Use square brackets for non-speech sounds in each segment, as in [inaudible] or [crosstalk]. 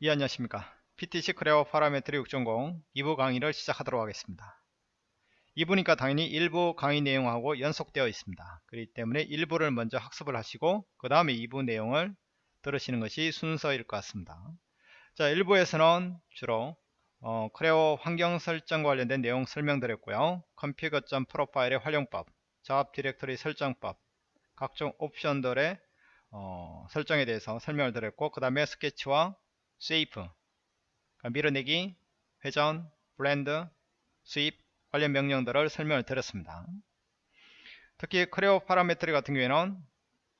예 안녕하십니까. PTC Creo Parametric 6.0 2부 강의를 시작하도록 하겠습니다. 2부니까 당연히 1부 강의 내용하고 연속되어 있습니다. 그렇기 때문에 1부를 먼저 학습을 하시고 그 다음에 2부 내용을 들으시는 것이 순서일 것 같습니다. 자 1부에서는 주로 어, Creo 환경 설정과 관련된 내용 설명드렸고요. config.pro 파일의 활용법 작업 디렉터리 설정법 각종 옵션들의 어, 설정에 대해서 설명을 드렸고 그 다음에 스케치와 shape 그러니까 밀어내기, 회전, blend, sweep 관련 명령들을 설명을 드렸습니다. 특히 Creo Parametric 같은 경우에는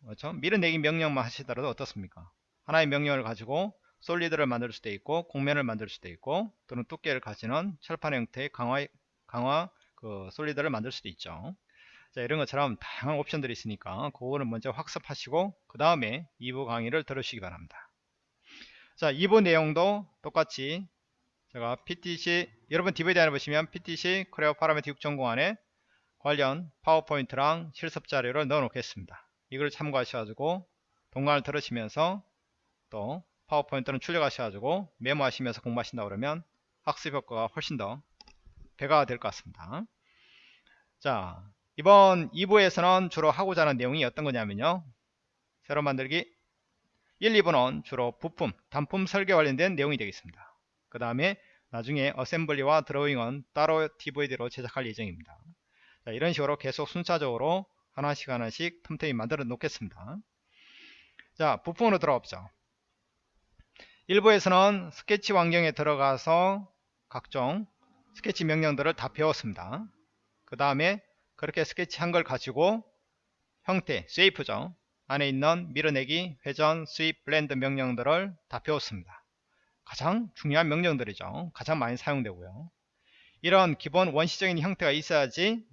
그렇죠? 밀어내기 명령만 하시더라도 어떻습니까? 하나의 명령을 가지고 solid를 만들 수도 있고 곡면을 만들 수도 있고 또는 두께를 가지는 철판 형태의 강화 강화 그 solid를 만들 수도 있죠. 자, 이런 것처럼 다양한 옵션들이 있으니까 그거는 먼저 학습하시고 그 다음에 2부 강의를 들으시기 바랍니다. 자 2부 내용도 똑같이 제가 PTC 여러분 DVD 안에 보시면 PTC Creo Parametric 6.0 안에 관련 파워포인트랑 실습 자료를 넣어 놓겠습니다. 이걸 참고하셔가지고 동강을 들으시면서 또 파워포인트는 출력하셔가지고 메모하시면서 공부하신다 그러면 학습 효과가 훨씬 더 배가 될 것 같습니다. 자 이번 2부에서는 주로 하고자 하는 내용이 어떤 거냐면요. 새로 만들기 1, 2번은 주로 부품, 단품 설계 관련된 내용이 되겠습니다. 그 다음에 나중에 어셈블리와 드로잉은 따로 DVD로 제작할 예정입니다. 자, 이런 식으로 계속 순차적으로 하나씩 하나씩 틈틈이 만들어 놓겠습니다. 자, 부품으로 들어가보죠. 1부에서는 스케치 환경에 들어가서 각종 스케치 명령들을 다 배웠습니다. 그 다음에 그렇게 스케치 한 걸 가지고 형태, shape죠. 안에 있는 밀어내기, 회전, sweep, blend 명령들을 다 배웠습니다. 가장 중요한 명령들이죠. 가장 많이 사용되고요. 이런 기본 원시적인 형태가 있어야지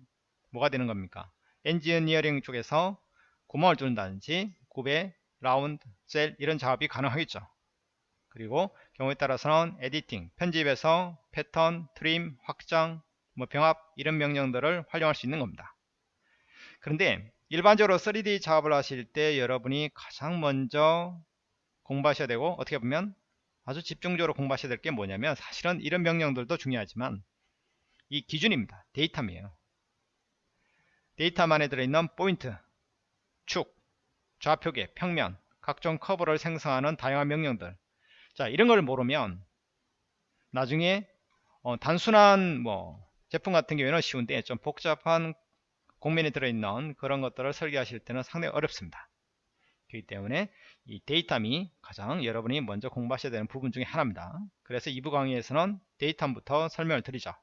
뭐가 되는 겁니까? 엔지니어링 쪽에서 구멍을 뚫는다든지 구배, round, shell 이런 작업이 가능하겠죠. 그리고 경우에 따라서는 editing, 편집에서 패턴, trim, 확장, 뭐 병합 이런 명령들을 활용할 수 있는 겁니다. 그런데 일반적으로 3D 작업을 하실 때 여러분이 가장 먼저 공부하셔야 되고 어떻게 보면 아주 집중적으로 공부하셔야 될 게 뭐냐면 사실은 이런 명령들도 중요하지만 이 기준입니다. datum이에요. datum 안에 들어있는 포인트, 축, 좌표계, 평면, 각종 커브를 생성하는 다양한 명령들 자 이런 걸 모르면 나중에 어, 단순한 뭐 제품 같은 경우에는 쉬운데 좀 복잡한 곡면에 들어있는 그런 것들을 설계하실 때는 상당히 어렵습니다. 그렇기 때문에 이 datum이 가장 여러분이 먼저 공부하셔야 되는 부분 중에 하나입니다. 그래서 2부 강의에서는 datum부터 설명을 드리죠.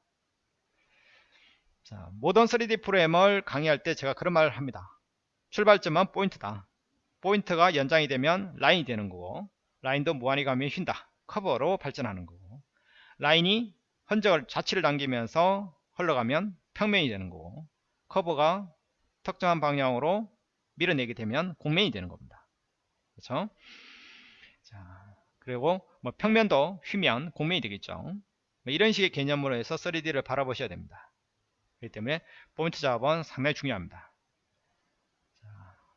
자, 모든 3D 프로그램을 강의할 때 제가 그런 말을 합니다. 출발점은 포인트다. 포인트가 연장이 되면 라인이 되는 거고 라인도 무한히 가면 휜다. 커브로 발전하는 거고 라인이 흔적을 자취를 남기면서 흘러가면 평면이 되는 거고 커브가 특정한 방향으로 밀어내게 되면 곡면이 되는 겁니다. 그렇죠? 자, 그리고 뭐 평면도 휘면 곡면이 되겠죠. 뭐 이런 식의 개념으로 해서 3D를 바라보셔야 됩니다. 그렇기 때문에 포인트 작업은 상당히 중요합니다. 자,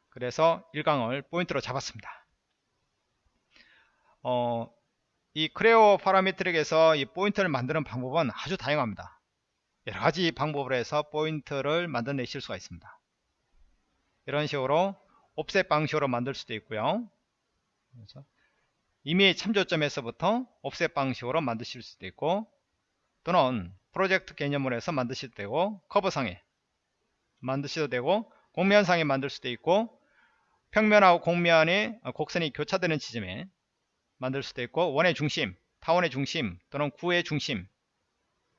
그래서 1강을 포인트로 잡았습니다. 어, 이 Creo Parametric에서 이 포인트를 만드는 방법은 아주 다양합니다. 여러가지 방법으로 해서 포인트를 만들어내실 수가 있습니다 이런 식으로 offset 방식으로 만들 수도 있고요? 이미 참조점에서부터 옵셋 방식으로 만드실 수도 있고 또는 프로젝트 개념으로 해서 만드셔도 되고 커브상에 만드셔도 되고 공면상에 만들 수도 있고 평면하고 공면의 곡선이 교차되는 지점에 만들 수도 있고 원의 중심, 타원의 중심 또는 구의 중심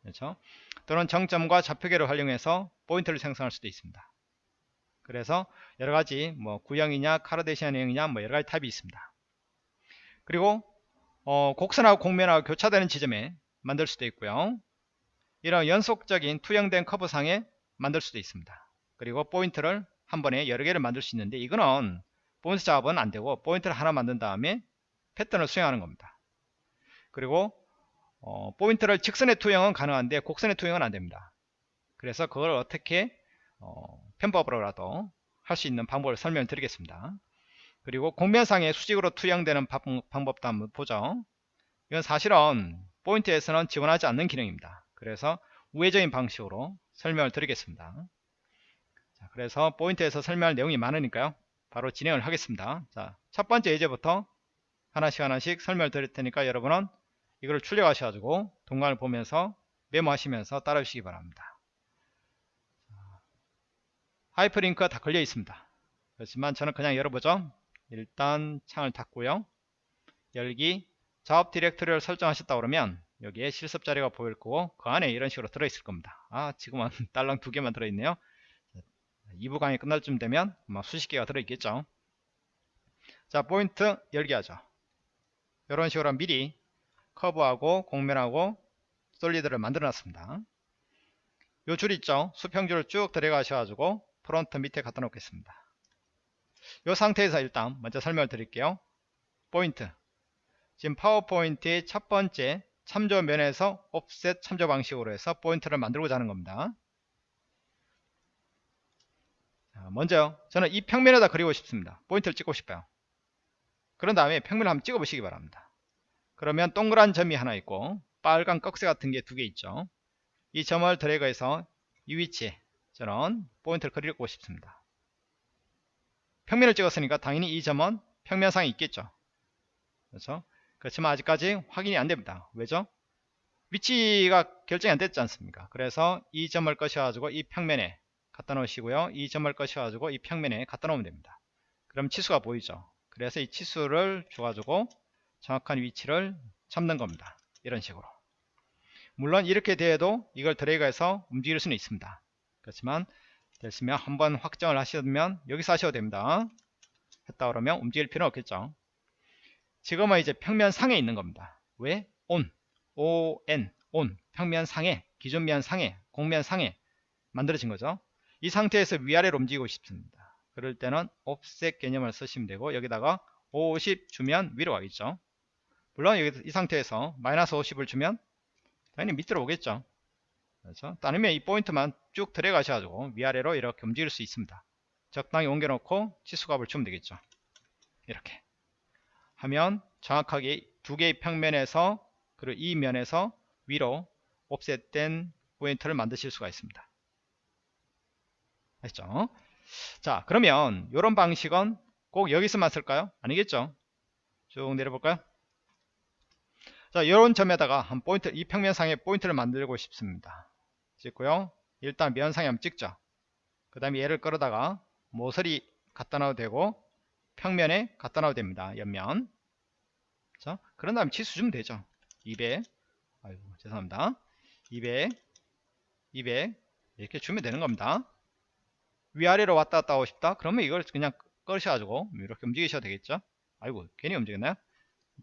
그렇죠? 또는 정점과 좌표계를 활용해서 포인트를 생성할 수도 있습니다. 그래서 여러가지 뭐 구형이냐 Cartesian형이냐 뭐 여러가지 타입이 있습니다. 그리고 어, 곡선하고 곡면하고 교차되는 지점에 만들 수도 있고요. 이런 연속적인 투영된 커브상에 만들 수도 있습니다. 그리고 포인트를 한 번에 여러 개를 만들 수 있는데 이거는 포인트 작업은 안되고 포인트를 하나 만든 다음에 패턴을 수행하는 겁니다. 그리고 어, 포인트를 직선의 투영은 가능한데 곡선의 투영은 안됩니다. 그래서 그걸 어떻게 어, 편법으로라도 할 수 있는 방법을 설명드리겠습니다. 그리고 공면상에 수직으로 투영되는 방법도 한번 보죠. 이건 사실은 포인트에서는 지원하지 않는 기능입니다. 그래서 우회적인 방식으로 설명을 드리겠습니다. 자, 그래서 포인트에서 설명할 내용이 많으니까요. 바로 진행을 하겠습니다. 자, 첫 번째 예제부터 하나씩 하나씩 설명을 드릴 테니까 여러분은 이걸 출력하셔가지고 동강을 보면서 메모하시면서 따라주시기 바랍니다. 하이퍼링크가 다 걸려 있습니다. 그렇지만 저는 그냥 열어보죠. 일단 창을 닫고요. 열기 작업 디렉터리를 설정하셨다 그러면 여기에 실습 자료가 보일 거고 그 안에 이런 식으로 들어있을 겁니다. 아 지금은 [laughs] 딸랑 두 개만 들어있네요. 2부 강의 끝날 쯤 되면 아마 수십 개가 들어있겠죠. 자 포인트 열기 하죠. 이런 식으로 미리 커브하고 곡면하고 solid를 만들어 놨습니다. 요 줄 있죠. 수평줄을 쭉 들어가셔 가지고 front 밑에 갖다 놓겠습니다. 이 상태에서 일단 먼저 설명을 드릴게요. 포인트 지금 파워포인트의 첫 번째 참조 면에서 offset 참조 방식으로 해서 포인트를 만들고자 하는 겁니다. 먼저 저는 이 평면에다 그리고 싶습니다. 포인트를 찍고 싶어요. 그런 다음에 평면을 한번 찍어 보시기 바랍니다. 그러면 동그란 점이 하나 있고 빨간 꺽쇠 같은 게 두 개 있죠. 이 점을 드래그해서 이 위치에 저는 포인트를 그리고 싶습니다. 평면을 찍었으니까 당연히 이 점은 평면상에 있겠죠. 그렇죠? 그렇지만 아직까지 확인이 안 됩니다. 왜죠? 위치가 결정이 안 됐지 않습니까? 그래서 이 점을 꺼셔가지고 이 평면에 갖다 놓으시고요. 이 점을 꺼셔가지고 이 평면에 갖다 놓으면 됩니다. 그럼 치수가 보이죠? 그래서 이 치수를 줘가지고 정확한 위치를 잡는 겁니다. 이런 식으로. 물론 이렇게 돼도 이걸 드래그해서 움직일 수는 있습니다. 그렇지만 됐으면 한번 확정을 하시면 여기서 하셔도 됩니다. 했다 그러면 움직일 필요는 없겠죠. 지금은 이제 평면 상에 있는 겁니다. 왜? on, on, on 평면 상에 기존 면 상에 공면 상에 만들어진 거죠. 이 상태에서 위아래로 움직이고 싶습니다. 그럴 때는 offset 개념을 쓰시면 되고 여기다가 50 주면 위로 가겠죠. 물론 여기 이 상태에서 마이너스 50을 주면 당연히 밑으로 오겠죠. 그렇죠? 따르면 이 포인트만 쭉 들어가셔가지고 위아래로 이렇게 움직일 수 있습니다. 적당히 옮겨놓고 치수값을 주면 되겠죠. 이렇게. 하면 정확하게 두 개의 평면에서 그리고 이 면에서 위로 옵셋된 포인트를 만드실 수가 있습니다. 아시죠? 자 그러면 이런 방식은 꼭 여기서만 쓸까요? 아니겠죠? 쭉 내려볼까요? 자 이런 점에다가 한 포인트 이 평면상에 포인트를 만들고 싶습니다. 찍고요. 일단 면상에 한번 찍죠. 그 다음에 얘를 끌어다가 모서리 갖다 놔도 되고 평면에 갖다 놔도 됩니다. 옆면. 자, 그런 다음에 치수 주면 되죠. 200. 아이고, 죄송합니다. 200, 200 이렇게 주면 되는 겁니다. 위아래로 왔다 갔다 하고 싶다. 그러면 이걸 그냥 꺼셔가지고 이렇게 움직이셔도 되겠죠. 아이고, 괜히 움직였나요?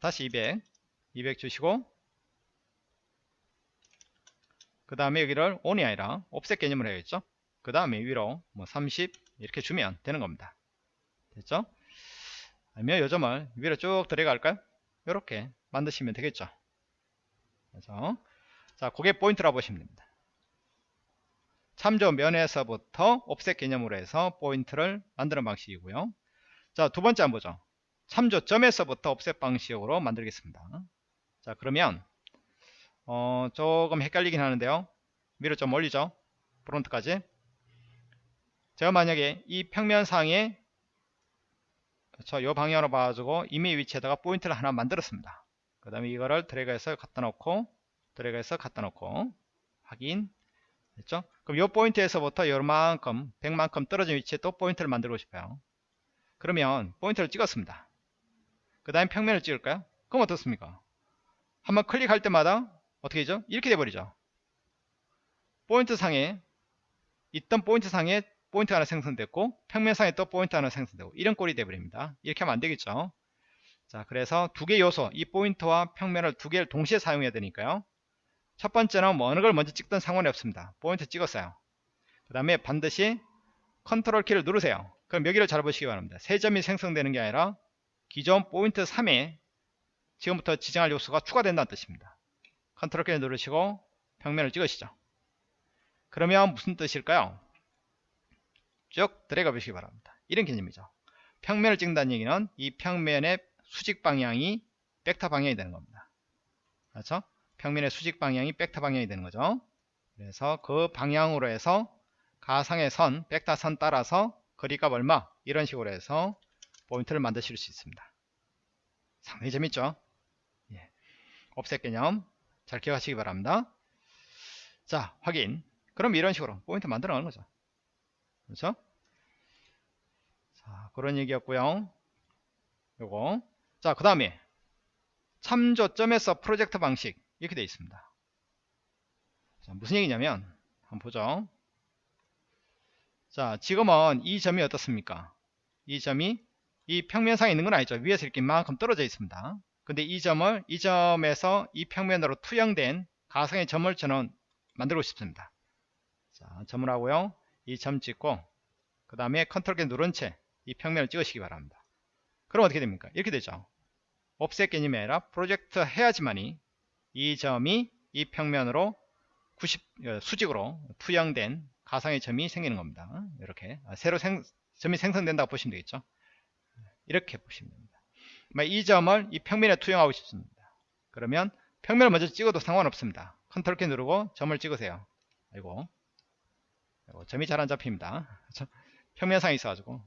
다시 200, 200 주시고 그 다음에 여기를 on이 아니라 옵셋 개념을 해야겠죠. 그 다음에 위로 뭐 30 이렇게 주면 되는 겁니다. 됐죠? 아니면 요점을 위로 쭉 들어갈까요? 이렇게 만드시면 되겠죠. 그래서 자, 그게 포인트라 보시면 됩니다. 참조 면에서부터 offset 개념으로 해서 포인트를 만드는 방식이고요. 자, 두 번째 한번 보죠. 참조점에서부터 offset 방식으로 만들겠습니다. 자, 그러면 어, 조금 헷갈리긴 하는데요. 위로 좀 올리죠. front까지. 제가 만약에 이 평면상에 그렇죠. 이 방향으로 봐가지고 임의 위치에다가 포인트를 하나 만들었습니다. 그 다음에 이거를 드래그해서 갖다 놓고 드래그해서 갖다 놓고 확인 됐죠? 그럼 이 포인트에서부터 요만큼 100만큼 떨어진 위치에 또 포인트를 만들고 싶어요. 그러면 포인트를 찍었습니다. 그 다음에 평면을 찍을까요? 그럼 어떻습니까? 한번 클릭할 때마다 어떻게 되죠? 이렇게 돼버리죠. 포인트 상에 있던 포인트 상에 포인트 하나 생성됐고 평면상에 또 포인트 하나 생성되고 이런 꼴이 돼버립니다. 이렇게 하면 안되겠죠. 자 그래서 두 개 요소 이 포인트와 평면을 두 개를 동시에 사용해야 되니까요. 첫 번째는 뭐 어느 걸 먼저 찍든 상관이 없습니다. 포인트 찍었어요. 그 다음에 반드시 컨트롤 키를 누르세요. 그럼 여기를 잘 보시기 바랍니다. 새 점이 생성되는 게 아니라 기존 포인트 3에 지금부터 지정할 요소가 추가된다는 뜻입니다. 컨트롤 키 누르시고 평면을 찍으시죠. 그러면 무슨 뜻일까요? 쭉 드래그 보시기 바랍니다. 이런 개념이죠. 평면을 찍는다는 얘기는 이 평면의 수직 방향이 벡터 방향이 되는 겁니다. 그렇죠? 평면의 수직 방향이 벡터 방향이 되는 거죠. 그래서 그 방향으로 해서 가상의 선, 벡터 선 따라서 거리값 얼마 이런 식으로 해서 포인트를 만드실 수 있습니다. 상당히 재밌죠? 예. 옵셋 개념 잘 기억하시기 바랍니다. 자, 확인. 그럼 이런 식으로 포인트 만들어 가는 거죠. 그렇죠? 자, 그런 얘기였고요. 요거. 자, 그 다음에 참조점에서 프로젝트 방식 이렇게 되어 있습니다. 자, 무슨 얘기냐면 한번 보죠. 자, 지금은 이 점이 어떻습니까? 이 점이 이 평면상에 있는 건 아니죠. 위에서 이렇게 만큼 떨어져 있습니다. 근데 이 점을 이 점에서 이 평면으로 투영된 가상의 점을 저는 만들고 싶습니다. 자, 점을 하고요. 이 점 찍고 그 다음에 컨트롤 키 누른 채 이 평면을 찍으시기 바랍니다. 그럼 어떻게 됩니까? 이렇게 되죠. offset 개념이 아니라 프로젝트 해야지만이 이 점이 이 평면으로 90 어, 수직으로 투영된 가상의 점이 생기는 겁니다. 이렇게 아, 새로 생, 점이 생성된다고 보시면 되겠죠. 이렇게 보시면 됩니다. 이 점을 이 평면에 투영하고 싶습니다. 그러면 평면을 먼저 찍어도 상관없습니다. 컨트롤 키 누르고 점을 찍으세요. 아이고, 점이 잘 안 잡힙니다. [laughs] 평면상에 있어가지고.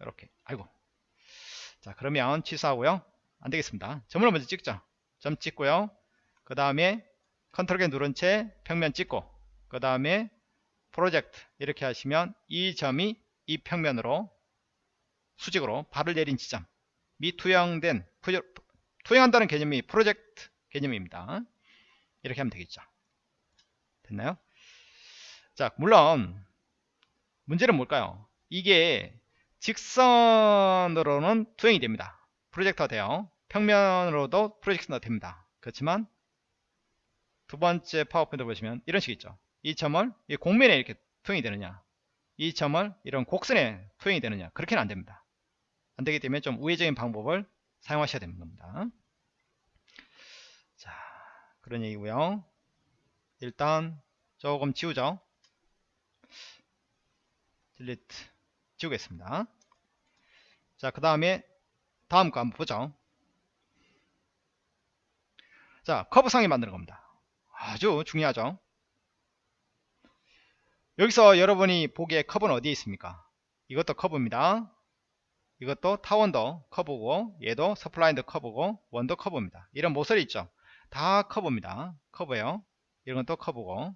이렇게. 아이고. 자 그러면 취소하고요. 안되겠습니다. 점을 먼저 찍죠. 점 찍고요. 그 다음에 컨트롤 키 누른 채 평면 찍고 그 다음에 프로젝트 이렇게 하시면 이 점이 이 평면으로 수직으로 발을 내린 지점 미 투영된 투영한다는 개념이 프로젝트 개념입니다. 이렇게 하면 되겠죠. 됐나요? 자 물론 문제는 뭘까요? 이게 직선으로는 투영이 됩니다. 프로젝터가 돼요. 평면으로도 프로젝션가 됩니다. 그렇지만 두 번째 파워포인트 보시면 이런 식 있죠. 이 점을 이 공면에 이렇게 투영이 되느냐 이 점을 이런 곡선에 투영이 되느냐 그렇게는 안됩니다 안되기 때문에 좀 우회적인 방법을 사용하셔야 되는 겁니다. 자 그런 얘기고요. 일단 조금 지우죠. 딜리트 지우겠습니다. 자그 다음에 다음 거 한번 보죠. 자 커브상에 만드는 겁니다. 아주 중요하죠. 여기서 여러분이 보기에 커브는 어디에 있습니까? 이것도 커브입니다 이것도 타원도 커브고 얘도 spline도 커브고 원도 커브입니다. 이런 모서리 있죠? 다 커브입니다. 커브예요. 이런 것도 커브고.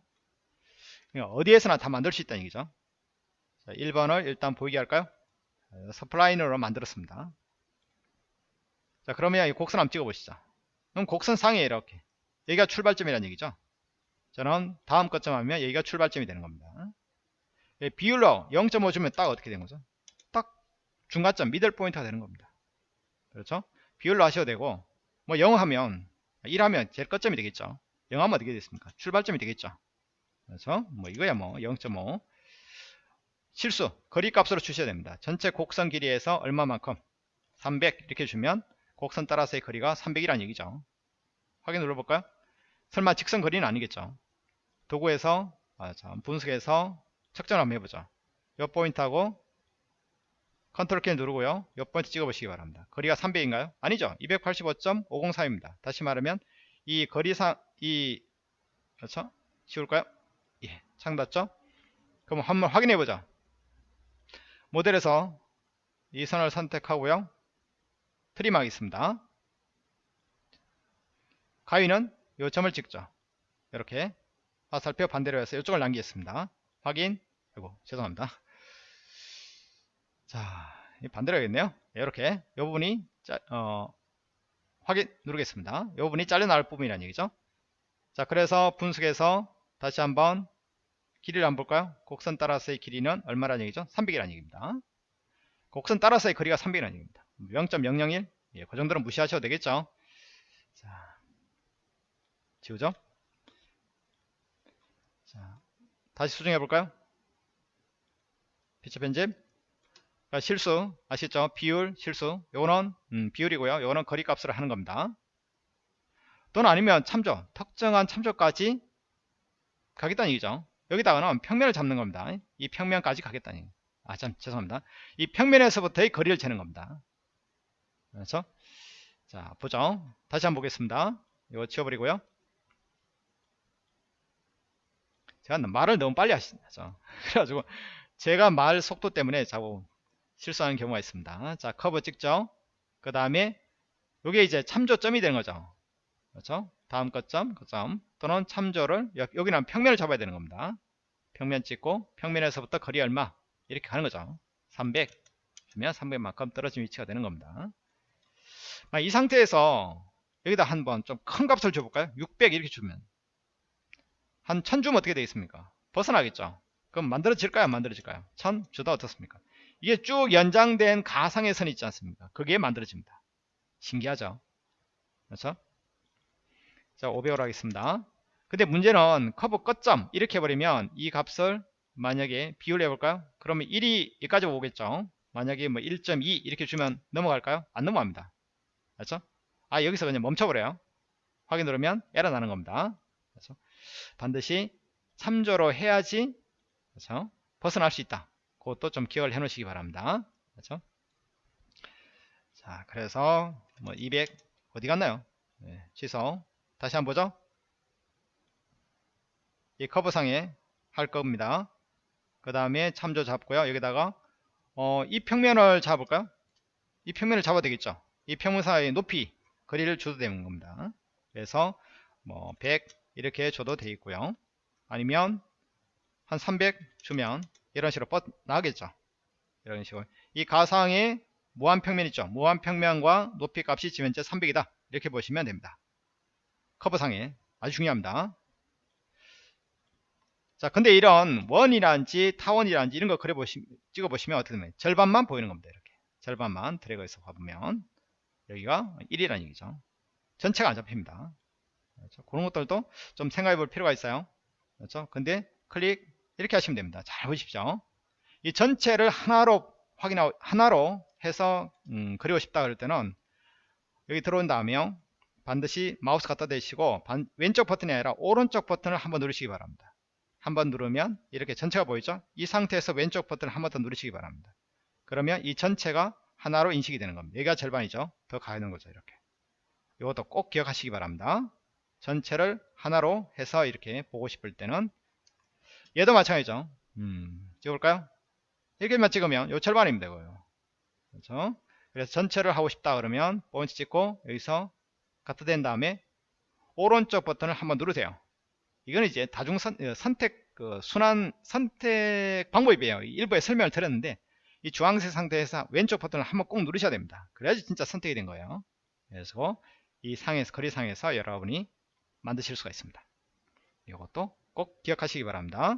어디에서나 다 만들 수 있다는 얘기죠? 자, 1번을 일단 보이게 할까요? spline으로 만들었습니다. 자 그러면 이 곡선 한번 찍어 보시죠. 그럼 곡선 상에 이렇게 여기가 출발점이라는 얘기죠? 저는 다음 거점 하면 여기가 출발점이 되는 겁니다. 예, 비율로 0.5 주면 딱 어떻게 되는 거죠? 딱 중간점 미들 포인트가 되는 겁니다. 그렇죠? 비율로 하셔도 되고 뭐 0 하면 1 하면 제일 끝점이 되겠죠? 0 하면 어떻게 됐습니까? 출발점이 되겠죠? 그렇죠? 뭐 이거야 뭐 0.5 실수 거리값으로 주셔야 됩니다. 전체 곡선 길이에서 얼마만큼? 300 이렇게 주면 곡선 따라서의 거리가 300이라는 얘기죠. 확인 눌러볼까요? 설마 직선 거리는 아니겠죠? 도구에서 아, 자, 분석해서 측정을 한번 해보죠. 이 포인트하고 컨트롤 키 누르고요. 이 포인트 찍어보시기 바랍니다. 거리가 300인가요? 아니죠. 285.504입니다. 다시 말하면 이 거리상 이 그렇죠? 지울까요? 예 창 닫죠? 그럼 한번 확인해 보죠. 모델에서 이 선을 선택하고요. 트림하겠습니다. 가위는 요 점을 찍죠. 이렇게 화살표 반대로 해서 이쪽을 남기겠습니다. 확인. 아이고 죄송합니다 자 반대로 하겠네요. 이렇게. 이 부분이 짜, 어, 확인 누르겠습니다. 이 부분이 잘려나갈 부분이라는 얘기죠. 자 그래서 분석해서 다시 한번 길이를 한번 볼까요? 곡선 따라서의 길이는 얼마라는 얘기죠? 300이라는 얘기입니다. 곡선 따라서의 거리가 300이라는 얘기입니다. 0.001 예, 그 정도는 무시하셔도 되겠죠? 자 지우죠? 자 다시 수정해 볼까요? 피처 편집 그러니까 실수 아시죠? 비율 실수. 요거는 음, 비율이고요. 요거는 거리값으로 하는 겁니다. 또는 아니면 참조 특정한 참조까지 가겠다는 얘기죠. 여기다가는 평면을 잡는 겁니다. 이 평면까지 가겠다는 얘기. 아참 죄송합니다. 이 평면에서부터의 거리를 재는 겁니다. 그렇죠 자 보죠. 다시 한번 보겠습니다. 이거 지워버리고요. 제가 말을 너무 빨리 하시죠. [laughs] 그래가지고 제가 말 속도 때문에 자꾸 실수하는 경우가 있습니다. 자, 커브 찍죠. 그 다음에 이게 이제 참조점이 되는 거죠. 그렇죠? 다음 거점, 거점 또는 참조를 여기는 평면을 잡아야 되는 겁니다. 평면 찍고 평면에서부터 거리 얼마 이렇게 가는 거죠. 300 주면 300만큼 떨어진 위치가 되는 겁니다. 이 상태에서 여기다 한번 좀 큰 값을 줘볼까요? 600 이렇게 주면 한 1000 주면 어떻게 되겠습니까? 벗어나겠죠. 그럼 만들어질까요? 안 만들어질까요? 1000 주다 어떻습니까? 이게 쭉 연장된 가상의 선이 있지 않습니까? 그게 만들어집니다. 신기하죠? 그렇죠? 자, 500으로 하겠습니다. 근데 문제는 커브 끝점 이렇게 해버리면 이 값을 만약에 비율 해볼까요? 그러면 1이 여기까지 오겠죠. 만약에 뭐 1.2 이렇게 주면 넘어갈까요? 안 넘어갑니다. 그렇죠? 아 여기서 그냥 멈춰버려요. 확인 누르면 에러 나는 겁니다. 그렇죠? 반드시 참조로 해야지 그렇죠? 벗어날 수 있다. 그것도 좀 기억을 해 놓으시기 바랍니다. 그렇죠? 자, 그래서 뭐 200 어디 갔나요? 네, 취소. 다시 한번 보죠. 이 커브상에 할 겁니다. 그 다음에 참조 잡고요. 여기다가 어, 이 평면을 잡을까요? 이 평면을 잡아야 되겠죠. 이 평면 사이의 높이 거리를 줘도 되는 겁니다. 그래서 뭐 100 이렇게 줘도 되겠고요. 아니면 한 300 주면 이런 식으로 뻗 나가겠죠. 이런 식으로 이 가상의 무한평면 있죠. 무한평면과 높이 값이 지면제 300이다. 이렇게 보시면 됩니다. 커브상에 아주 중요합니다. 자, 근데 이런 원이란지 타원이란지 이런 거 그려 보시 찍어 보시면 어떻게 되면 절반만 보이는 겁니다. 이렇게 절반만 드래그해서 봐보면 여기가 1이라는 얘기죠. 전체가 안 잡힙니다. 그렇죠? 그런 것들도 좀 생각해 볼 필요가 있어요. 그렇죠? 근데 클릭 이렇게 하시면 됩니다. 잘 보십시오. 이 전체를 하나로 확인하고 하나로 해서 음, 그리고 싶다 그럴 때는 여기 들어온 다음에 반드시 마우스 갖다 대시고 반, 왼쪽 버튼이 아니라 오른쪽 버튼을 한번 누르시기 바랍니다. 한번 누르면 이렇게 전체가 보이죠? 이 상태에서 왼쪽 버튼을 한 번 더 누르시기 바랍니다. 그러면 이 전체가 하나로 인식이 되는 겁니다. 여기가 절반이죠. 더 가는 거죠. 이렇게. 이것도 꼭 기억하시기 바랍니다. 전체를 하나로 해서 이렇게 보고 싶을 때는 얘도 마찬가지죠. 음, 찍어볼까요? 이렇게만 찍으면 요 절반입니다. 이거요. 그렇죠? 그래서 전체를 하고 싶다 그러면 포인트 찍고 여기서 갖다 댄 다음에 오른쪽 버튼을 한번 누르세요. 이건 이제 다중 선, 어, 선택 그 순환 선택 방법이에요. 일부에 설명을 드렸는데 이 주황색 상태에서 왼쪽 버튼을 한번 꼭 누르셔야 됩니다. 그래야지 진짜 선택이 된 거예요. 그래서 이 상에서 거리 상에서 여러분이 만드실 수가 있습니다. 이것도 꼭 기억하시기 바랍니다.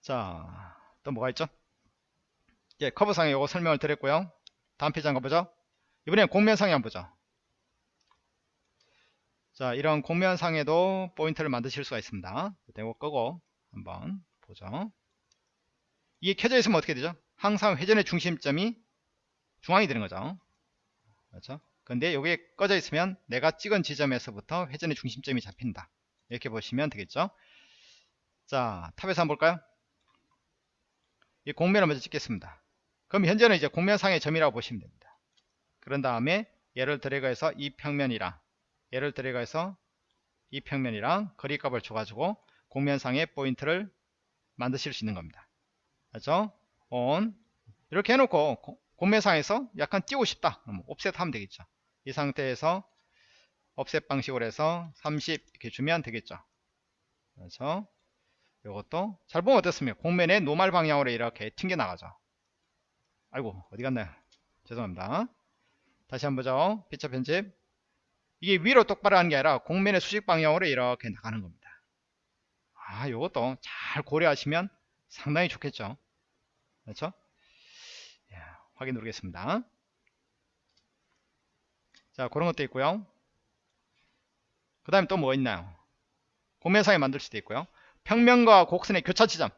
자, 또 뭐가 있죠? 예, 커브상에 이거 설명을 드렸고요. 다음 페이지 한번 보죠. 이번엔 공면상에 한번 보죠. 자, 이런 공면상에도 포인트를 만드실 수가 있습니다. 이거 끄고 한번 보죠. 이게 켜져 있으면 어떻게 되죠? 항상 회전의 중심점이 중앙이 되는 거죠. 그렇죠? 근데 여기에 꺼져 있으면 내가 찍은 지점에서부터 회전의 중심점이 잡힌다. 이렇게 보시면 되겠죠. 자, 탑에서 한번 볼까요? 이 공면을 먼저 찍겠습니다. 그럼 현재는 이제 공면상의 점이라고 보시면 됩니다. 그런 다음에 얘를 드래그해서 이 평면이랑 얘를 드래그해서 이 평면이랑 거리값을 줘가지고 공면상의 포인트를 만드실 수 있는 겁니다. 그렇죠? on 이렇게 해놓고 공면상에서 약간 띄우고 싶다. 그럼 옵셋 하면 되겠죠. 이 상태에서 옵셋 방식으로 해서 30 이렇게 주면 되겠죠. 그렇죠? 이것도 잘 보면 어떻습니까? 공면의 노말 방향으로 이렇게 튕겨 나가죠. 아이고 어디 갔나요? 죄송합니다. 다시 한번 보죠. 피처 편집. 이게 위로 똑바로 하는 게 아니라 공면의 수직 방향으로 이렇게 나가는 겁니다. 아, 이것도 잘 고려하시면 상당히 좋겠죠. 그렇죠? 예, 확인 누르겠습니다. 자, 그런 것도 있고요. 그 다음에 또 뭐가 있나요? 공면상에 만들 수도 있고요. 평면과 곡선의 교차 지점.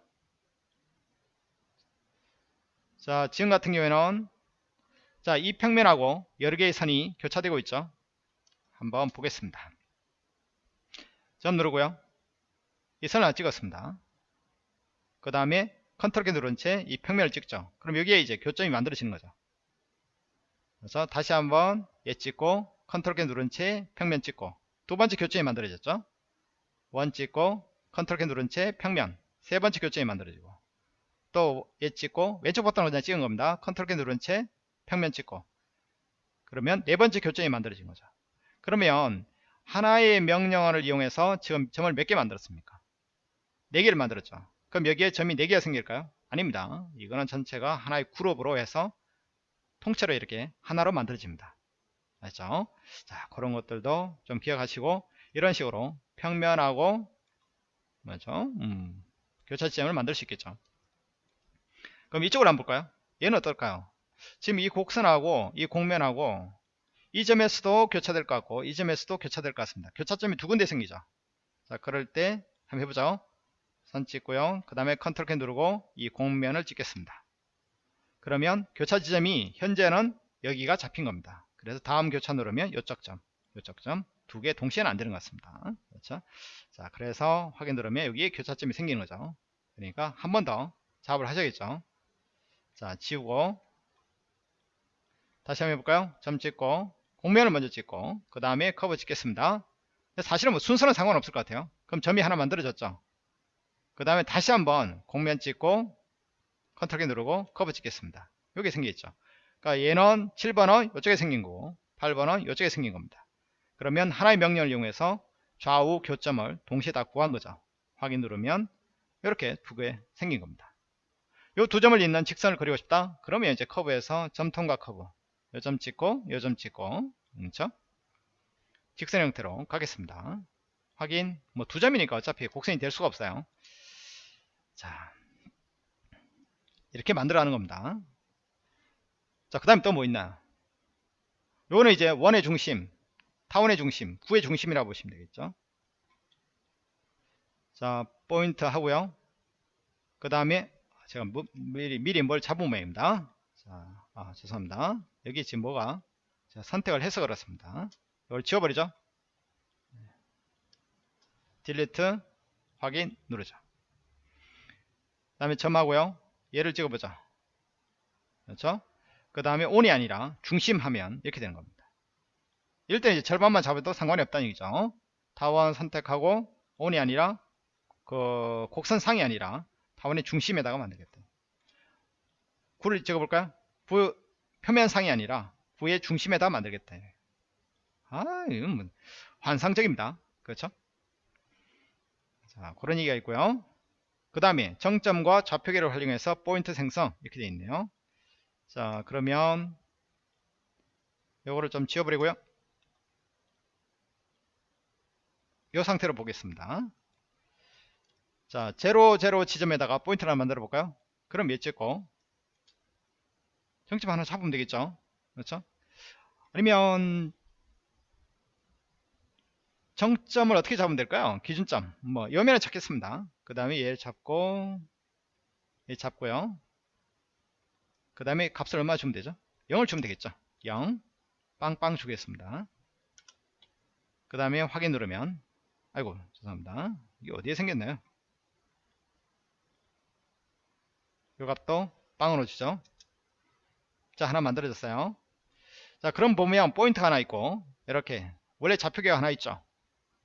자, 지금 같은 경우에는 자, 이 평면하고 여러 개의 선이 교차되고 있죠. 한번 보겠습니다. 점 누르고요. 이 선을 찍었습니다. 그 다음에 컨트롤 키 누른 채 이 평면을 찍죠. 그럼 여기에 이제 교점이 만들어지는 거죠. 그래서 다시 한번 얘 찍고 컨트롤 키 누른 채 평면 찍고 두 번째 교점이 만들어졌죠 원 찍고 컨트롤 키 누른 채 평면 세 번째 교점이 만들어지고 또 얘 찍고 왼쪽 버튼으로 그냥 찍은 겁니다 컨트롤 키 누른 채 평면 찍고 그러면 네 번째 교점이 만들어진 거죠 그러면 하나의 명령어를 이용해서 지금 점을 몇 개 만들었습니까? 4개를 만들었죠. 그럼 여기에 점이 4개가 생길까요? 아닙니다. 이거는 전체가 하나의 그룹으로 해서 통째로 이렇게 하나로 만들어집니다. 알죠? 자, 그런 것들도 좀 기억하시고 이런 식으로 평면하고 뭐죠? 음, 교차 지점을 만들 수 있겠죠. 그럼 이쪽으로 한번 볼까요? 얘는 어떨까요? 지금 이 곡선하고 이 곡면하고 이 점에서도 교차될 것 같고 이 점에서도 교차될 것 같습니다. 교차점이 두 군데 생기죠. 자 그럴 때 한번 해보죠. 선 찍고요. 그 다음에 컨트롤 키 누르고 이 공면을 찍겠습니다. 그러면 교차 지점이 현재는 여기가 잡힌 겁니다. 그래서 다음 교차 누르면 요쪽 점, 요쪽 점두 개 동시에는 안 되는 것 같습니다. 그렇죠? 자 그래서 확인 누르면 여기에 교차점이 생기는 거죠. 그러니까 한 번 더 작업을 하셔야겠죠. 자 지우고 다시 한번 해볼까요? 점 찍고 곡면을 먼저 찍고 그 다음에 커브 찍겠습니다 사실은 뭐 순서는 상관없을 것 같아요 그럼 점이 하나 만들어졌죠 그 다음에 다시 한번 곡면 찍고 컨트롤 키 누르고 커브 찍겠습니다 여기 생겨있죠 그러니까 얘는 7번은 이쪽에 생긴 거고 8번은 이쪽에 생긴 겁니다 그러면 하나의 명령을 이용해서 좌우 교점을 동시에 다 구한 거죠 확인 누르면 이렇게 두 개 생긴 겁니다 이 두 점을 잇는 직선을 그리고 싶다 그러면 이제 커브에서 점통과 커브 요 점 찍고 요 점 찍고 그렇죠? 직선 형태로 가겠습니다. 확인 뭐 두 점이니까 어차피 곡선이 될 수가 없어요. 자 이렇게 만들어 가는 겁니다. 자 그 다음에 또 뭐 있나 요거는 이제 원의 중심 타원의 중심 구의 중심이라고 보시면 되겠죠. 자 포인트 하고요. 그 다음에 제가 미리, 미리 뭘 잡은 모양입니다. 자, 아, 죄송합니다. 여기 지금 뭐가 자, 선택을 해서 그렇습니다. 이걸 지워버리죠. 딜리트 확인 누르죠. 그 다음에 점하고요. 얘를 찍어보죠. 그렇죠? 그 다음에 온이 아니라 중심 하면 이렇게 되는 겁니다. 때 이제 절반만 잡아도 상관이 없다는 얘기죠. 타원 선택하고 온이 아니라 그 곡선상이 아니라 타원의 중심에다가 만들겠다. 구를 찍어볼까요? 부 표면상이 아니라 부의 중심에다 만들겠다. 아, 이건 뭐 환상적입니다. 그렇죠? 자, 그런 얘기가 있고요. 그 다음에 정점과 좌표계를 활용해서 포인트 생성 이렇게 되어 있네요. 자, 그러면 요거를 좀 지워버리고요. 이 상태로 보겠습니다. 자, 0, 0 지점에다가 포인트를 하나 만들어 볼까요? 그럼 몇 찍고. 정점 하나 잡으면 되겠죠? 그렇죠? 아니면 정점을 어떻게 잡으면 될까요? 기준점. 뭐 여면을 찾겠습니다. 그 다음에 얘를 잡고 얘 잡고요 그 다음에 값을 얼마 주면 되죠? 0을 주면 되겠죠? 0 빵빵 주겠습니다. 그 다음에 확인 누르면 아이고 죄송합니다. 이게 어디에 생겼나요? 이 값도 빵으로 주죠? 자 하나 만들어졌어요. 자 그럼 보면 포인트가 하나 있고 이렇게 원래 좌표계가 하나 있죠?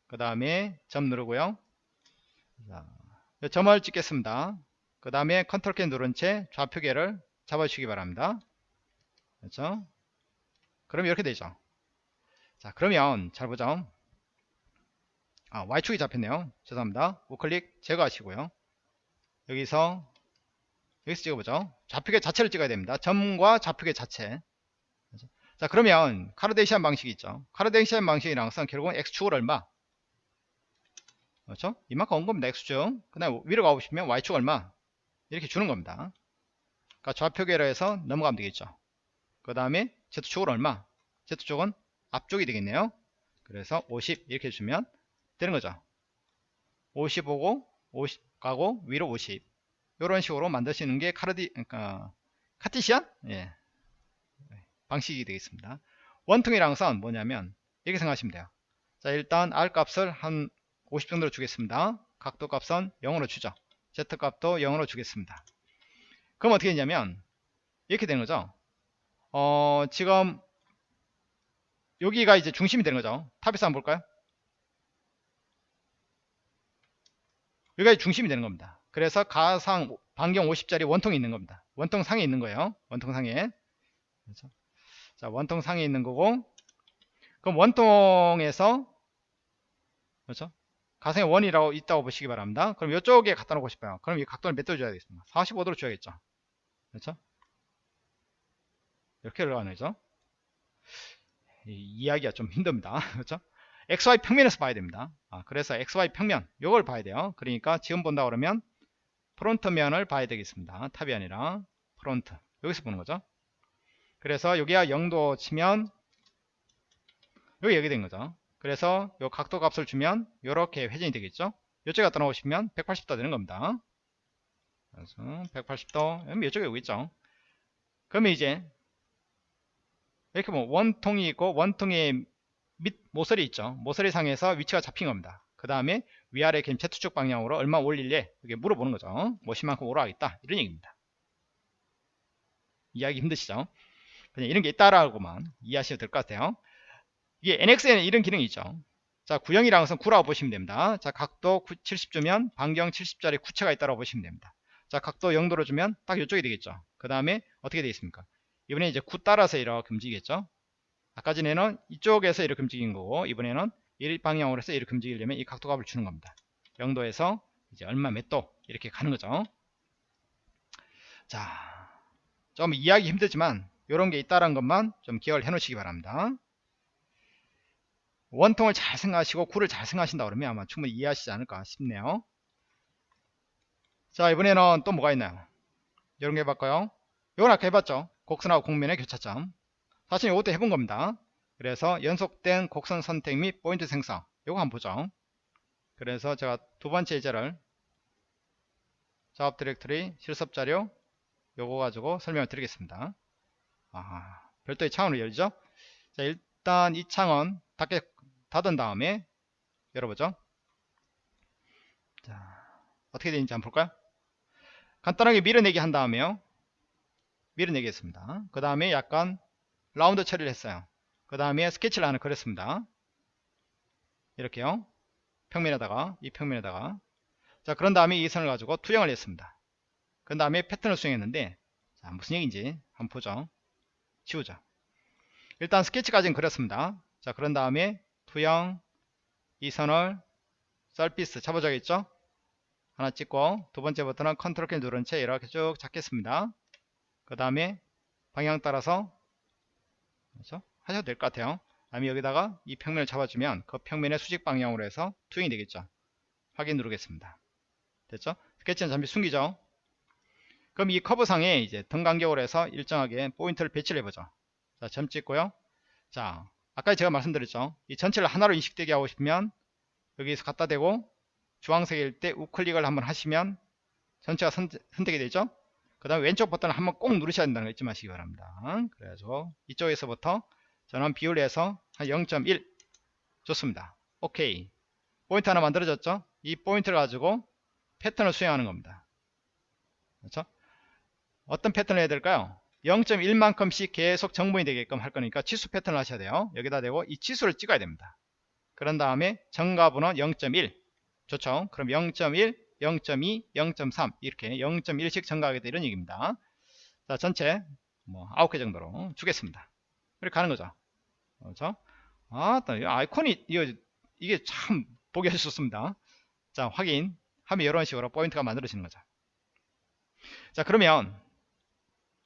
그 다음에 점 누르고요. 자, 점을 찍겠습니다. 그 다음에 컨트롤 키 누른 채 좌표계를 잡아주시기 바랍니다 그렇죠 그럼 이렇게 되죠 자 그러면 잘 보죠 아 Y축이 잡혔네요 죄송합니다 우클릭 제거하시고요 여기서 여기서 찍어보죠. 좌표계 자체를 찍어야 됩니다. 점과 좌표계 자체. 자 그러면 카르데시안 방식이 있죠. 카르데시안 방식이랑 선 결국은 x축을 얼마? 그렇죠? 이만큼 온 겁니다. x축. 그 다음에 위로 가보시면 y축 얼마? 이렇게 주는 겁니다. 그러니까 좌표계로 해서 넘어가면 되겠죠. 그 다음에 z축은 얼마? z축은 앞쪽이 되겠네요. 그래서 50 이렇게 주면 되는 거죠. 50 오고 50 가고 위로 50 이런 식으로 만드시는 게 카르디 그러니까 카티시안 예. 방식이 되겠습니다. 원통이랑 선 뭐냐면 이렇게 생각하시면 돼요. 자 일단 R 값을 한 50 정도로 주겠습니다. 각도 값은 0으로 주죠. Z 값도 0으로 주겠습니다. 그럼 어떻게 했냐면 이렇게 되는 거죠. 어, 지금 여기가 이제 중심이 되는 거죠. 탑에서 한번 볼까요? 여기가 중심이 되는 겁니다. 그래서 가상 반경 50짜리 원통이 있는 겁니다. 원통 상에 있는 거예요. 원통 상에. 그렇죠? 자, 원통 상에 있는 거고 그럼 원통에서 그렇죠? 가상의 원이라고 있다고 보시기 바랍니다. 그럼 이쪽에 갖다 놓고 싶어요. 그럼 이 각도를 몇 도 줘야 겠습니까 45도로 줘야겠죠. 그렇죠? 이렇게. 이, 이야기가 좀 힘듭니다. [laughs] 그렇죠? XY 평면에서 봐야 됩니다. 아, 그래서 XY 평면 요걸 봐야 돼요. 그러니까 지금 본다 그러면 front면을 봐야 되겠습니다. top이 아니라 front 여기서 보는 거죠. 그래서 여기가 0도 치면 여기 여기 된 거죠. 그래서 요 각도 값을 주면 이렇게 회전이 되겠죠. 이쪽에 갖다 놓으시면 180도 되는 겁니다. 그래서 180도 이쪽에 여기 있죠. 그러면 이제 이렇게 보면 원통이 있고 원통의 밑 모서리 있죠. 모서리 상에서 위치가 잡힌 겁니다. 그 다음에 위아래 긴 Z축 방향으로 얼마 올릴래? 이게 물어보는 거죠. 뭐시만큼 오라하겠다 이런 얘기입니다. 이해하기 힘드시죠? 그냥 이런 게 있다라고만 이해하시면 될 것 같아요. 이게 NX에는 이런 기능이 있죠. 자, 구형이라는 것은 9라고 보시면 됩니다. 자, 각도 70주면 반경 70짜리 구체가 있다고 보시면 됩니다. 자, 각도 0도로 주면 딱 이쪽이 되겠죠. 그 다음에 어떻게 되겠습니까? 이번에 이제 9 따라서 이렇게 움직이겠죠. 아까 전에는 이쪽에서 이렇게 움직인 거고 이번에는 이 방향으로 해서 이렇게 움직이려면 이 각도 값을 주는 겁니다. 0도에서 이제 얼마 몇 도 이렇게 가는 거죠. 자, 좀 이해하기 힘들지만 이런 게 있다는 것만 좀 기억을 해 놓으시기 바랍니다. 원통을 잘 생각하시고 구를 잘 생각하신다 그러면 아마 충분히 이해하시지 않을까 싶네요. 자 이번에는 또 뭐가 있나요? 이런 게 해볼까요? 이건 아까 해봤죠. 곡선하고 곡면의 교차점. 사실 이것도 해본 겁니다. 그래서 연속된 곡선 선택 및 포인트 생성. 이거 한번 보죠. 그래서 제가 두 번째 예제를 작업 디렉터리 실습 자료 요거 가지고 설명을 드리겠습니다. 아, 별도의 창으로 열리죠. 자, 일단 이 창은 닫게, 닫은 다음에 열어보죠. 자, 어떻게 되는지 한번 볼까요? 간단하게 밀어내기 한 다음에요. 밀어내기 했습니다. 그 다음에 약간 라운드 처리를 했어요. 그 다음에 스케치를 하나 그렸습니다. 이렇게요. 평면에다가, 이 평면에다가. 자, 그런 다음에 이 선을 가지고 투영을 했습니다. 그 다음에 패턴을 수행했는데, 자, 무슨 얘기인지 한번 보죠. 지우자. 일단 스케치까지는 그렸습니다. 자, 그런 다음에 투영, 이 선을 surface 잡아줘야겠죠? 하나 찍고 두 번째부터는 컨트롤 키 누른 채 이렇게 쭉 잡겠습니다. 그 다음에 방향 따라서 그렇죠? 하셔도 될 것 같아요. 다음에 여기다가 이 평면을 잡아주면 그 평면의 수직 방향으로 해서 투영이 되겠죠. 확인 누르겠습니다. 됐죠? 스케치는 잠시 숨기죠. 그럼 이 커브상에 이제 등 간격으로 해서 일정하게 포인트를 배치를 해보죠. 자, 점 찍고요. 자, 아까 제가 말씀드렸죠. 이 전체를 하나로 인식되게 하고 싶으면 여기서 갖다 대고 주황색일 때 우클릭을 한번 하시면 전체가 선, 택이 되죠. 그 다음에 왼쪽 버튼을 한번 꼭 누르셔야 된다는 거 잊지 마시기 바랍니다. 그래서 이쪽에서부터 저는 비율에서 한 0.1 좋습니다. 오케이. 포인트 하나 만들어졌죠? 이 포인트를 가지고 패턴을 수행하는 겁니다. 그렇죠? 어떤 패턴을 해야 될까요? 0.1만큼씩 계속 정분이 되게끔 할 거니까 치수 패턴을 하셔야 돼요. 여기다 대고 이 치수를 찍어야 됩니다. 그런 다음에 정가분은 0.1 좋죠. 그럼 0.1, 0.2, 0.3 이렇게 0.1씩 증가하게 되는 얘기입니다. 자 전체 뭐 9개 정도로 주겠습니다. 이렇게 가는 거죠. 그렇죠? 아, 아이콘이 이거, 이게 참 보기 아주 좋습니다. 자 확인 하면 이런 식으로 포인트가 만들어지는 거죠. 자 그러면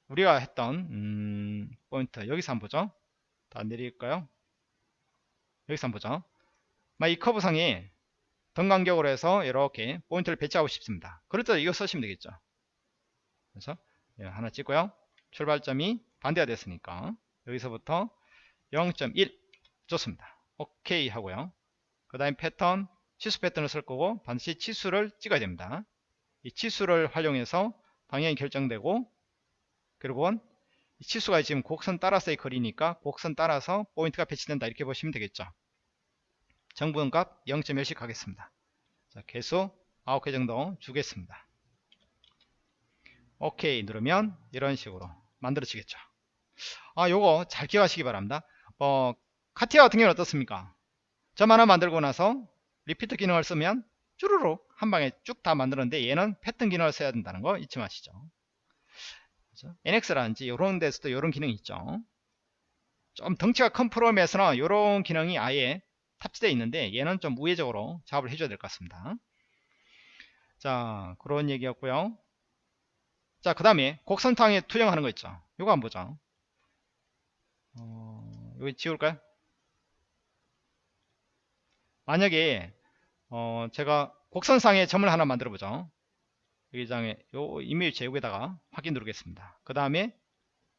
우리가 했던 음, 포인트 여기서 한번 보죠 더 내릴까요 여기서 한번 보죠 이 커브상에 등 간격으로 해서 이렇게 포인트를 배치하고 싶습니다. 그럴 때 이거 쓰시면 되겠죠? 그래서 예, 하나 찍고요. 출발점이 반대가 됐으니까 여기서부터 0.1 좋습니다. 오케이 하고요. 그 다음에 패턴 치수 패턴을 쓸 거고 반드시 치수를 찍어야 됩니다. 이 치수를 활용해서 방향이 결정되고 그리고 치수가 지금 곡선 따라서의 거리니까 곡선 따라서 포인트가 배치된다. 이렇게 보시면 되겠죠 정분 값 0.1씩 하겠습니다 자 개수 9개 정도 주겠습니다 오케이 누르면 이런 식으로 만들어지겠죠 아 요거 잘 기억하시기 바랍니다 어, 카티아 같은 경우는 어떻습니까? 점 하나 만들고 나서 리피트 기능을 쓰면 쭈루룩 한 방에 쭉 다 만들었는데 얘는 패턴 기능을 써야 된다는 거 잊지 마시죠. 그렇죠? NX라든지 이런 데서도 이런 기능이 있죠. 좀 덩치가 큰 프로그램에서는 이런 기능이 아예 탑재되어 있는데 얘는 좀 우회적으로 작업을 해줘야 될 것 같습니다. 자 그런 얘기였고요. 자 그 다음에 곡선상에 투영하는 거 있죠. 이거 한번 보죠. 어, 여기 지울까요? 만약에 어, 제가 곡선상에 점을 하나 만들어 보죠. 여기 장에 요 이메일 제국에다가 확인 누르겠습니다. 그 다음에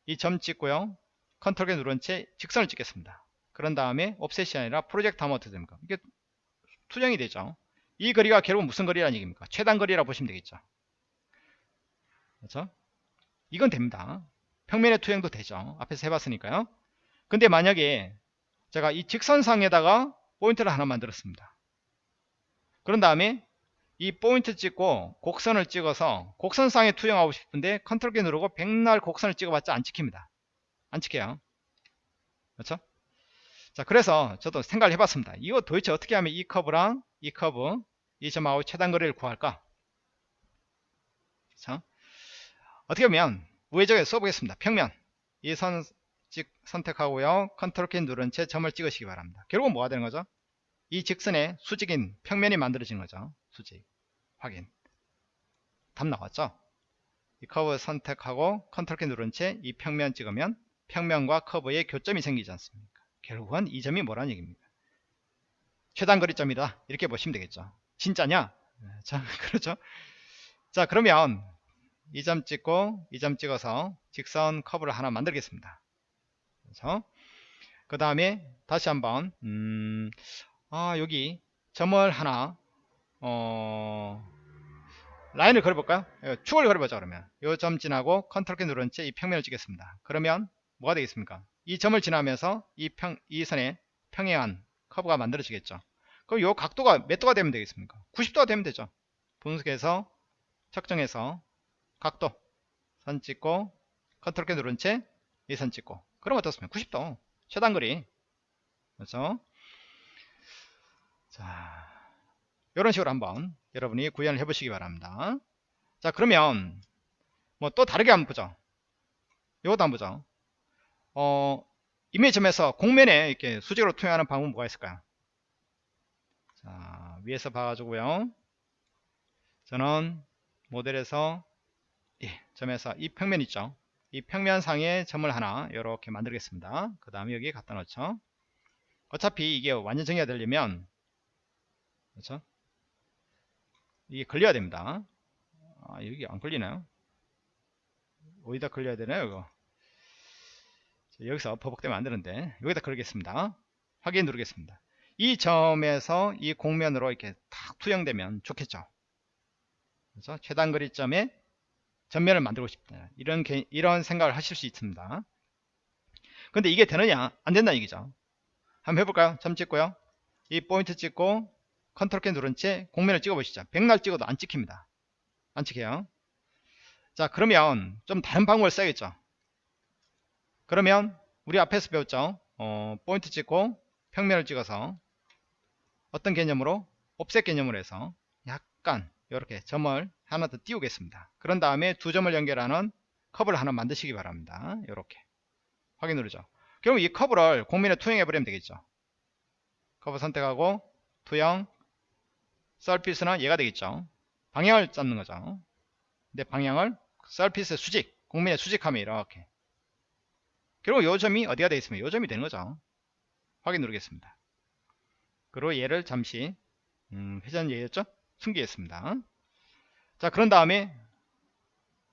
이 점 찍고요. 컨트롤 키 누른 채 직선을 찍겠습니다. 그런 다음에 offset이 아니라 프로젝트 어떻게 됩니까? 이게 투영이 되죠. 이 거리가 결국 무슨 거리라는 얘기입니까? 최단 거리라 보시면 되겠죠. 그렇죠? 이건 됩니다. 평면의 투영도 되죠. 앞에서 해봤으니까요. 근데 만약에 제가 이 직선상에다가 포인트를 하나 만들었습니다. 그런 다음에 이 포인트 찍고 곡선을 찍어서 곡선상에 투영하고 싶은데 컨트롤 키 누르고 백날 곡선을 찍어봤자 안 찍힙니다. 안 찍혀요. 그렇죠? 자 그래서 저도 생각을 해봤습니다. 이거 도대체 어떻게 하면 이 커브랑 이 커브 이 점하고 최단 거리를 구할까? 그렇죠? 어떻게 하면 우회적으로 써보겠습니다. 평면 이 선 선택하고요. 컨트롤 키 누른 채 점을 찍으시기 바랍니다. 결국은 뭐가 되는 거죠? 이 직선에 수직인 평면이 만들어지는 거죠. 수직. 확인. 답 나왔죠? 이 커브 선택하고 컨트롤 키 누른 채 이 평면 찍으면 평면과 커브의 교점이 생기지 않습니까? 결국은 이 점이 뭐라는 얘기입니까? 최단거리점이다. 이렇게 보시면 되겠죠. 진짜냐? 자, [laughs] 그렇죠. 자, 그러면 이 점 찍고 이 점 찍어서 직선 커브를 하나 만들겠습니다. 그렇죠? 그 다음에 다시 한번 음, 아 여기 점을 하나 어, 라인을 그려볼까요? 예, 축을 그려보자 그러면 이점 지나고 컨트롤 키 누른 채 이 평면을 찍겠습니다. 그러면 뭐가 되겠습니까? 이 점을 지나면서 이, 평, 이 선에 평행한 커브가 만들어지겠죠. 그럼 이 각도가 몇 도가 되면 되겠습니까? 90도가 되면 되죠. 분석해서 측정해서 각도 선 찍고 컨트롤 키 누른 채 이 선 찍고 그럼 어떻습니까? 90도 최단거리 그렇죠? 자 이런 식으로 한번 여러분이 구현을 해 보시기 바랍니다 자 그러면 뭐 또 다르게 한번 보죠 이것도 한번 보죠 어 이미지점에서 공면에 이렇게 수직으로 투영하는 방법은 뭐가 있을까요? 자 위에서 봐가지고요. 저는 모델에서 예, 점에서 이 평면 있죠. 이 평면상에 점을 하나 이렇게 만들겠습니다. 그 다음에 여기 갖다 놓죠. 어차피 이게 완전 정의가 되려면 그렇죠? 이게 걸려야 됩니다. 아 여기 안 걸리나요? 어디다 걸려야 되나요 이거 여기서 버벅대면 안 되는데 여기다 걸겠습니다. 확인 누르겠습니다. 이 점에서 이 공면으로 이렇게 탁 투영되면 좋겠죠? 그래서 최단 거리점에 전면을 만들고 싶다. 이런 개, 이런 생각을 하실 수 있습니다. 근데 이게 되느냐? 안 된다 얘기죠. 한번 해볼까요? 점 찍고요. 이 포인트 찍고 컨트롤 키 누른 채 곡면을 찍어 보시죠. 백날 찍어도 안 찍힙니다. 안 찍혀요. 자 그러면 좀 다른 방법을 써야겠죠 그러면 우리 앞에서 배웠죠? 어, 포인트 찍고 평면을 찍어서 어떤 개념으로? offset 개념으로 해서 약간 이렇게 점을 하나 더 띄우겠습니다. 그런 다음에 두 점을 연결하는 커브를 하나 만드시기 바랍니다. 이렇게. 확인 누르죠? 그럼 이 커브를 곡면에 투영해 버리면 되겠죠? 커브 선택하고 투영 surface는 얘가 되겠죠? 방향을 잡는 거죠. 근데 방향을 surface 수직 곡면에 수직하면 이렇게 그리고 요 점이 어디가 되겠습니까 요 점이 되는 거죠. 확인 누르겠습니다. 그리고 얘를 잠시 음, 회전 얘였죠? 숨기겠습니다. 자 그런 다음에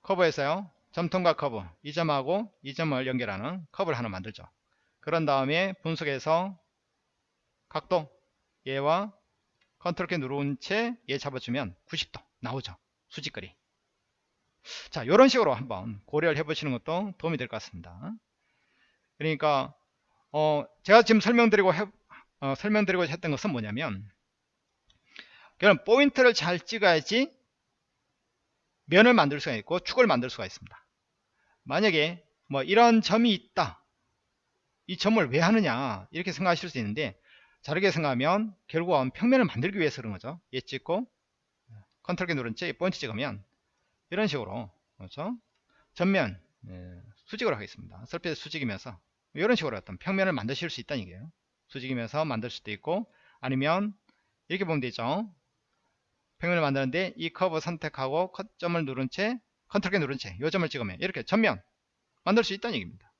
커브에서요. 점통과 커브. 이 점하고 이 점을 연결하는 커브를 하나 만들죠. 그런 다음에 분석해서 각도 얘와 컨트롤 키 누른 채 얘 잡아주면 90도 나오죠. 수직거리. 자 이런 식으로 한번 고려를 해 보시는 것도 도움이 될 것 같습니다 그러니까 어 제가 지금 설명드리고 해, 어, 설명드리고 했던 것은 뭐냐면 그럼 포인트를 잘 찍어야지 면을 만들 수가 있고 축을 만들 수가 있습니다. 만약에 뭐 이런 점이 있다. 이 점을 왜 하느냐? 이렇게 생각하실 수 있는데 다르게 생각하면 결국은 평면을 만들기 위해서 그런 거죠. 얘 찍고 컨트롤 키 누른 채 포인트 찍으면 이런 식으로 그렇죠? 전면 예, 수직으로 하겠습니다. surface 수직이면서 이런 식으로 어떤 평면을 만드실 수 있다는 얘기예요. 수직이면서 만들 수도 있고 아니면 이렇게 보면 되죠. 평면을 만드는데 이 커브 선택하고 컷점을 누른 채 컨트롤 키 누른 채 이 점을 찍으면 이렇게 전면 만들 수 있다는 얘기입니다.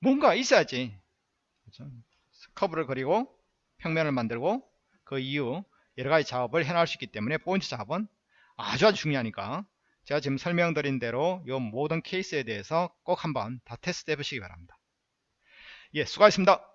뭔가 있어야지. 그렇죠? 커브를 그리고 평면을 만들고 그 이후 여러가지 작업을 해나갈 수 있기 때문에 포인트 작업은 아주 아주 중요하니까 제가 지금 설명드린 대로 이 모든 케이스에 대해서 꼭 한번 다 테스트 해 보시기 바랍니다. 예 수고하셨습니다